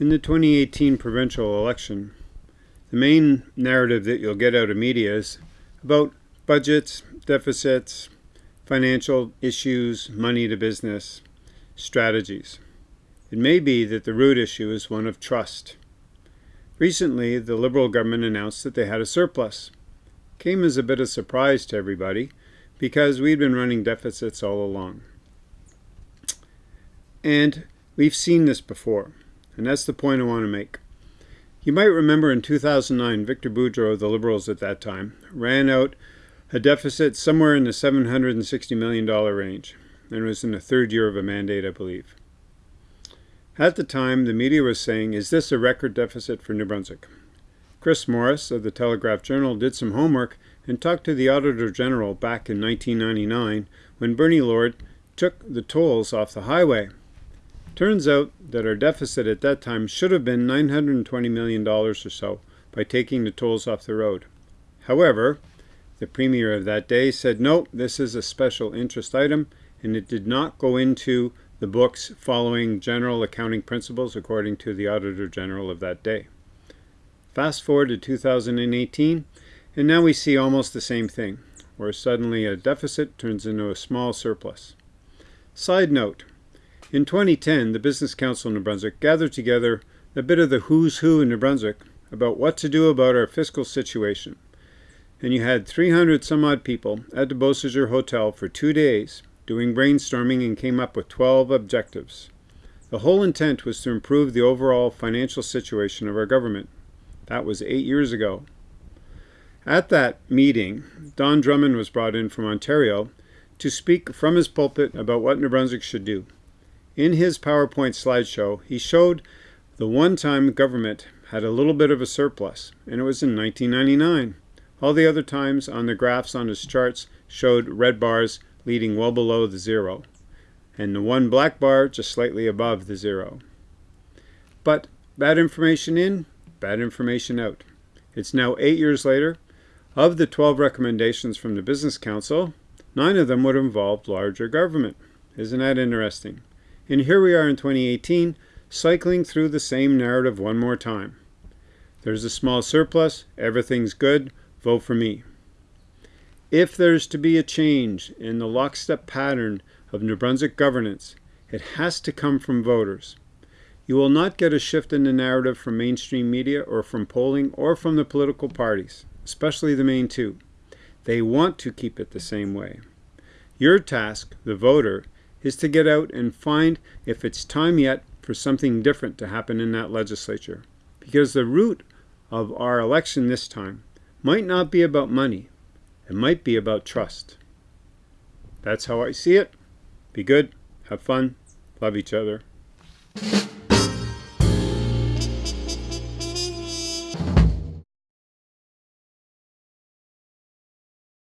In the 2018 provincial election, the main narrative that you'll get out of media is about budgets, deficits, financial issues, money to business, strategies. It may be that the root issue is one of trust. Recently, the Liberal government announced that they had a surplus. Came as a bit of surprise to everybody because we'd been running deficits all along. And we've seen this before. And that's the point I want to make. You might remember in 2009, Victor Boudreau, of the Liberals at that time, ran out a deficit somewhere in the $760 million range, and was in the third year of a mandate, I believe. At the time, the media was saying, is this a record deficit for New Brunswick? Chris Morris of the Telegraph Journal did some homework and talked to the Auditor General back in 1999 when Bernie Lord took the tolls off the highway. Turns out that our deficit at that time should have been $920 million or so by taking the tolls off the road. However, the Premier of that day said, no, this is a special interest item, and it did not go into the books following general accounting principles according to the Auditor General of that day. Fast forward to 2018, and now we see almost the same thing, where suddenly a deficit turns into a small surplus. Side note, in 2010, the Business Council of New Brunswick gathered together a bit of the who's who in New Brunswick about what to do about our fiscal situation. And you had 300 some odd people at the Beausejour Hotel for two days doing brainstorming and came up with 12 objectives. The whole intent was to improve the overall financial situation of our government. That was eight years ago. At that meeting, Don Drummond was brought in from Ontario to speak from his pulpit about what New Brunswick should do. In his PowerPoint slideshow, he showed the one time government had a little bit of a surplus, and it was in 1999. All the other times on the graphs on his charts showed red bars leading well below the zero, and the one black bar just slightly above the zero. But bad information in, bad information out. It's now eight years later. Of the 12 recommendations from the Business Council, nine of them would involve larger government. Isn't that interesting? And here we are in 2018, cycling through the same narrative one more time. There's a small surplus, everything's good, vote for me. If there's to be a change in the lockstep pattern of New Brunswick governance, it has to come from voters. You will not get a shift in the narrative from mainstream media or from polling or from the political parties, especially the main two. They want to keep it the same way. Your task, the voter, is to get out and find if it's time yet for something different to happen in that legislature. Because the root of our election this time might not be about money. It might be about trust. That's how I see it. Be good. Have fun. Love each other.